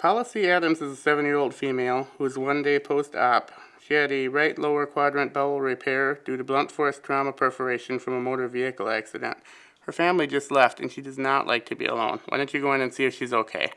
Policy Adams is a seven-year-old female who is one day post-op. She had a right lower quadrant bowel repair due to blunt force trauma perforation from a motor vehicle accident. Her family just left and she does not like to be alone. Why don't you go in and see if she's okay?